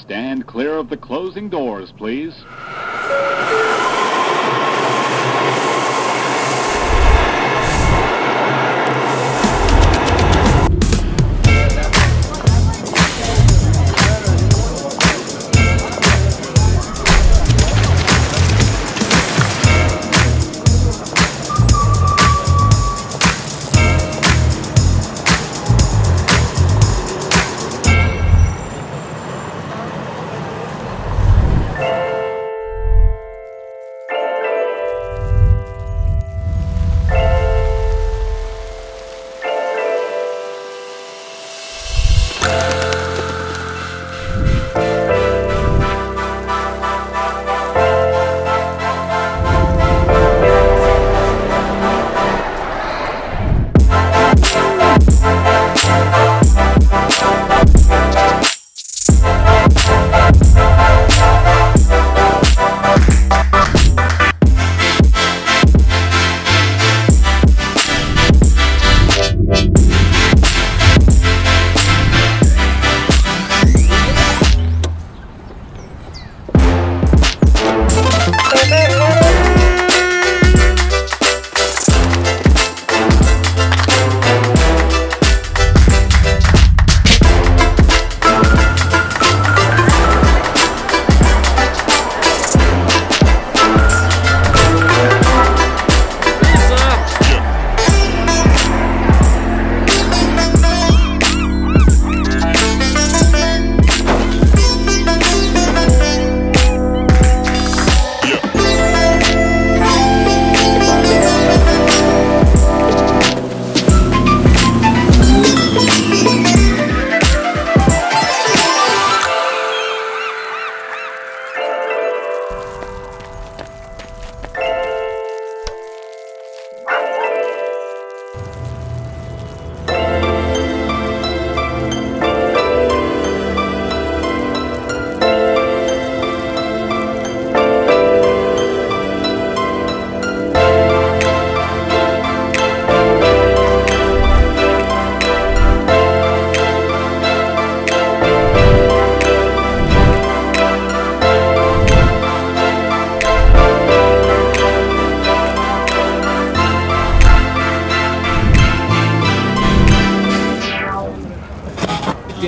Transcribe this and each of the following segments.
Stand clear of the closing doors, please.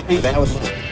That was.